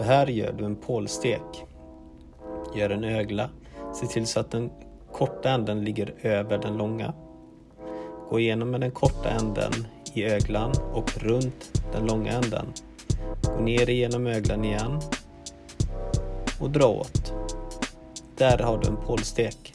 Så här gör du en pålstek. Gör en ögla. Se till så att den korta änden ligger över den långa. Gå igenom med den korta änden i öglan och runt den långa änden. Gå ner igenom öglan igen och dra åt. Där har du en pålstek.